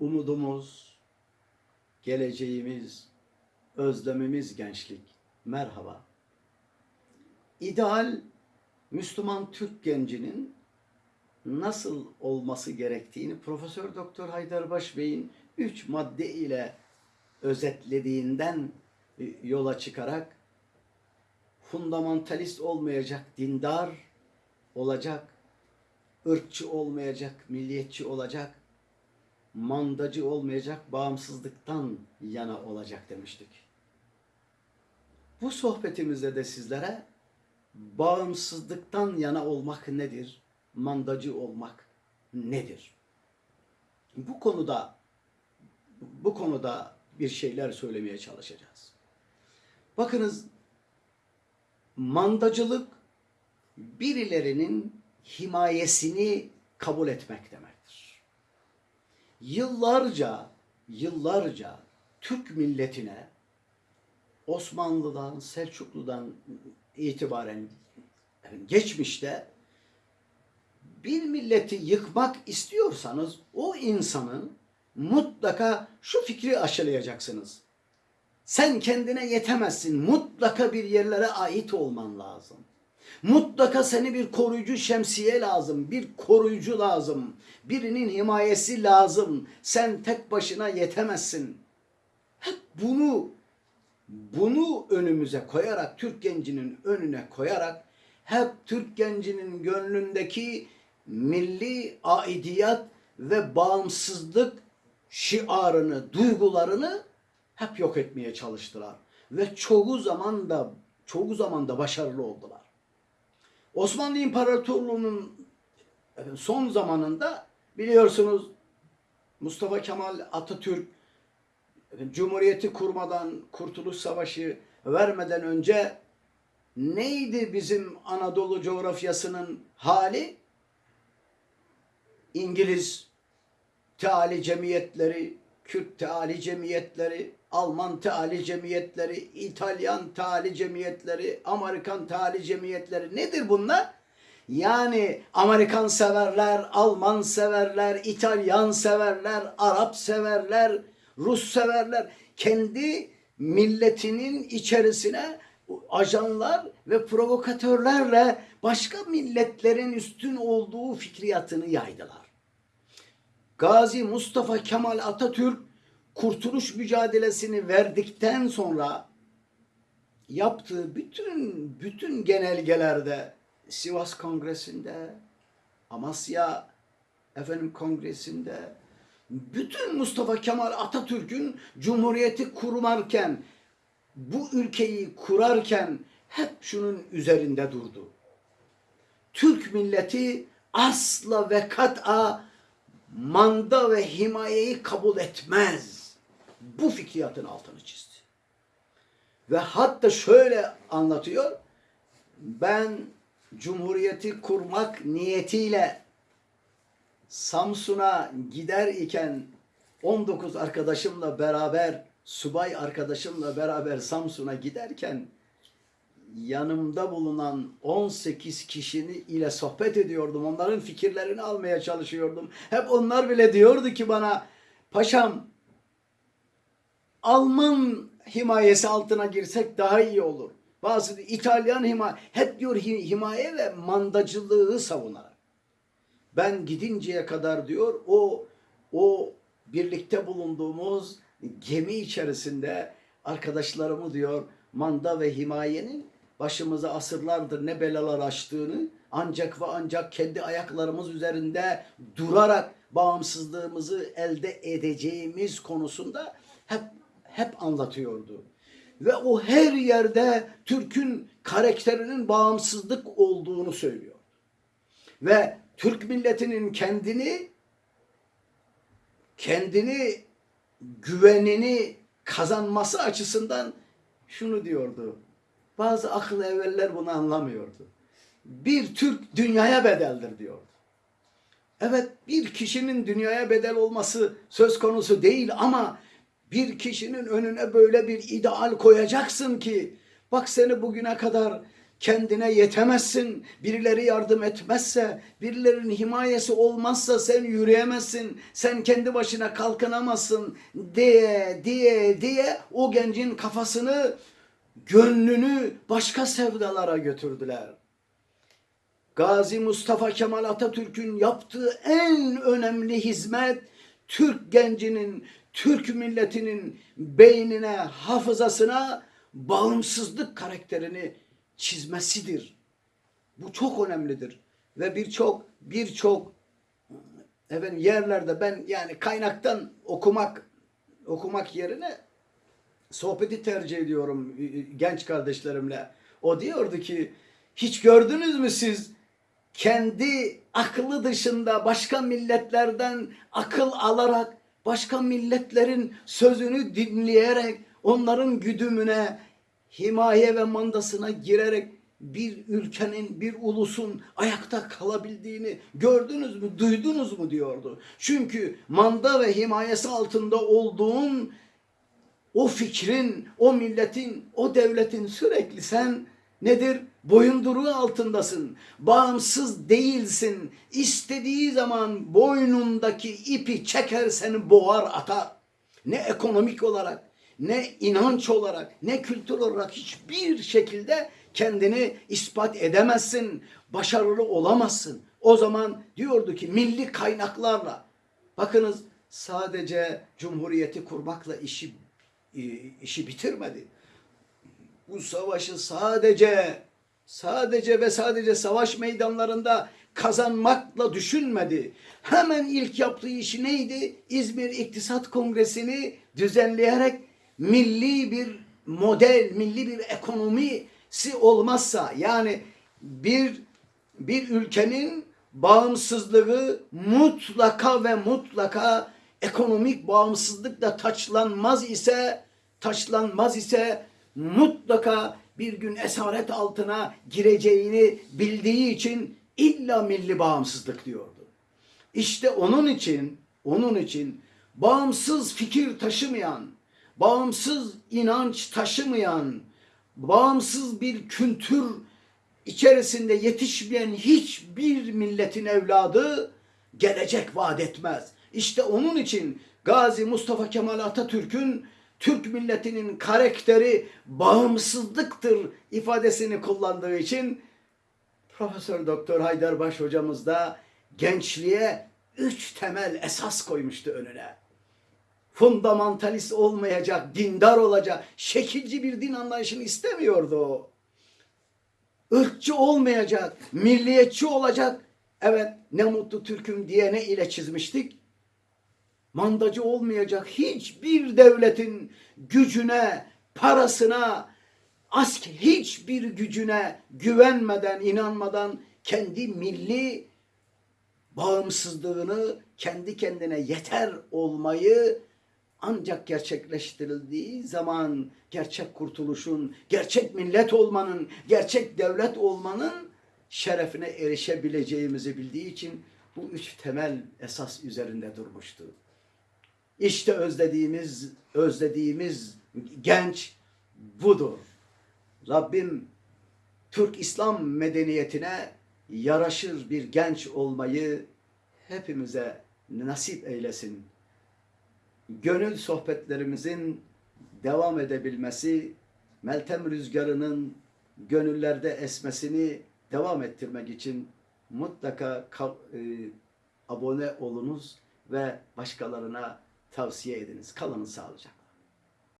umudumuz, geleceğimiz, özlemimiz gençlik. Merhaba. İdeal Müslüman Türk gencinin nasıl olması gerektiğini Profesör Doktor Haydarbaş Bey'in üç madde ile özetlediğinden yola çıkarak fundamentalist olmayacak, dindar olacak, ırkçı olmayacak, milliyetçi olacak, mandacı olmayacak, bağımsızlıktan yana olacak demiştik. Bu sohbetimizde de sizlere bağımsızlıktan yana olmak nedir? Mandacı olmak nedir? Bu konuda bu konuda bir şeyler söylemeye çalışacağız. Bakınız mandacılık birilerinin himayesini kabul etmek demektir. Yıllarca, yıllarca Türk milletine Osmanlı'dan, Selçuklu'dan itibaren geçmişte bir milleti yıkmak istiyorsanız o insanın mutlaka şu fikri aşılayacaksınız. Sen kendine yetemezsin. Mutlaka bir yerlere ait olman lazım. Mutlaka seni bir koruyucu şemsiye lazım, bir koruyucu lazım, birinin himayesi lazım. Sen tek başına yetemezsin. Hep bunu bunu önümüze koyarak, Türk gencinin önüne koyarak hep Türk gencinin gönlündeki milli aidiyat ve bağımsızlık şiarını, duygularını hep yok etmeye çalıştılar. Ve çoğu zaman da çoğu zaman da başarılı oldular. Osmanlı İmparatorluğu'nun son zamanında biliyorsunuz Mustafa Kemal Atatürk Cumhuriyeti kurmadan, Kurtuluş Savaşı vermeden önce neydi bizim Anadolu coğrafyasının hali? İngiliz teali cemiyetleri, Kürt teali cemiyetleri, Alman teali cemiyetleri, İtalyan teali cemiyetleri, Amerikan teali cemiyetleri nedir bunlar? Yani Amerikan severler, Alman severler, İtalyan severler, Arap severler, Rus severler. Kendi milletinin içerisine ajanlar ve provokatörlerle başka milletlerin üstün olduğu fikriyatını yaydılar. Gazi Mustafa Kemal Atatürk kurtuluş mücadelesini verdikten sonra yaptığı bütün bütün genelgelerde Sivas Kongresi'nde, Amasya efendim Kongresi'nde bütün Mustafa Kemal Atatürk'ün Cumhuriyeti kurmarken bu ülkeyi kurarken hep şunun üzerinde durdu. Türk milleti asla ve kat'a manda ve himayeyi kabul etmez. Bu fikriyatın altını çizdi. Ve hatta şöyle anlatıyor. Ben Cumhuriyeti kurmak niyetiyle Samsun'a gider iken 19 arkadaşımla beraber, subay arkadaşımla beraber Samsun'a giderken yanımda bulunan 18 kişinin ile sohbet ediyordum. Onların fikirlerini almaya çalışıyordum. Hep onlar bile diyordu ki bana paşam Alman himayesi altına girsek daha iyi olur. Bazı İtalyan himaye, hep diyor himaye ve mandacılığı savunarak. Ben gidinceye kadar diyor o o birlikte bulunduğumuz gemi içerisinde arkadaşlarımı diyor manda ve himayenin başımıza asırlardır ne belalar açtığını ancak ve ancak kendi ayaklarımız üzerinde durarak bağımsızlığımızı elde edeceğimiz konusunda hep hep anlatıyordu. Ve o her yerde Türk'ün karakterinin bağımsızlık olduğunu söylüyor. Ve Türk milletinin kendini kendini güvenini kazanması açısından şunu diyordu. Bazı akıl evveller bunu anlamıyordu. Bir Türk dünyaya bedeldir diyordu. Evet bir kişinin dünyaya bedel olması söz konusu değil ama bir kişinin önüne böyle bir ideal koyacaksın ki bak seni bugüne kadar kendine yetemezsin. Birileri yardım etmezse, birilerinin himayesi olmazsa sen yürüyemezsin. Sen kendi başına kalkınamazsın diye diye diye o gencin kafasını, gönlünü başka sevdalara götürdüler. Gazi Mustafa Kemal Atatürk'ün yaptığı en önemli hizmet Türk gencinin, Türk milletinin beynine, hafızasına bağımsızlık karakterini çizmesidir. Bu çok önemlidir ve birçok birçok efendim yerlerde ben yani kaynaktan okumak okumak yerine sohbeti tercih ediyorum genç kardeşlerimle. O diyordu ki hiç gördünüz mü siz kendi aklı dışında başka milletlerden akıl alarak başka milletlerin sözünü dinleyerek onların güdümüne himaye ve mandasına girerek bir ülkenin, bir ulusun ayakta kalabildiğini gördünüz mü, duydunuz mu diyordu. Çünkü manda ve himayesi altında olduğun o fikrin, o milletin, o devletin sürekli sen nedir? Boyunduruğu altındasın. Bağımsız değilsin. İstediği zaman boynundaki ipi çeker seni boğar atar. Ne ekonomik olarak, ne inanç olarak, ne kültür olarak hiçbir şekilde kendini ispat edemezsin. Başarılı olamazsın. O zaman diyordu ki milli kaynaklarla bakınız sadece cumhuriyeti kurmakla işi e, işi bitirmedi. Bu savaşı sadece sadece ve sadece savaş meydanlarında kazanmakla düşünmedi. Hemen ilk yaptığı işi neydi? İzmir İktisat Kongresi'ni düzenleyerek milli bir model, milli bir ekonomisi olmazsa yani bir bir ülkenin bağımsızlığı mutlaka ve mutlaka ekonomik bağımsızlıkla taçlanmaz ise taçlanmaz ise mutlaka bir gün esaret altına gireceğini bildiği için illa milli bağımsızlık diyordu. İşte onun için onun için bağımsız fikir taşımayan, bağımsız inanç taşımayan, bağımsız bir kültür içerisinde yetişmeyen hiçbir milletin evladı gelecek vaat etmez. İşte onun için Gazi Mustafa Kemal Atatürk'ün Türk milletinin karakteri bağımsızlıktır ifadesini kullandığı için Profesör Doktor Haydarbaş hocamız da gençliğe üç temel esas koymuştu önüne. Fundamentalist olmayacak, dindar olacak, şekilci bir din anlayışını istemiyordu. Irkçı olmayacak, milliyetçi olacak. Evet ne mutlu Türk'üm diye ne ile çizmiştik? Mandacı olmayacak hiçbir devletin gücüne, parasına, asker hiçbir gücüne güvenmeden, inanmadan kendi milli bağımsızlığını kendi kendine yeter olmayı ancak gerçekleştirildiği zaman gerçek kurtuluşun, gerçek millet olmanın, gerçek devlet olmanın şerefine erişebileceğimizi bildiği için bu üç temel esas üzerinde durmuştu. İşte özlediğimiz özlediğimiz genç budur. Rabbim Türk İslam medeniyetine yaraşır bir genç olmayı hepimize nasip eylesin. Gönül sohbetlerimizin devam edebilmesi, Meltem rüzgarının gönüllerde esmesini devam ettirmek için mutlaka e, abone olunuz ve başkalarına tavsiye ediniz. Kalın sağlıcakla.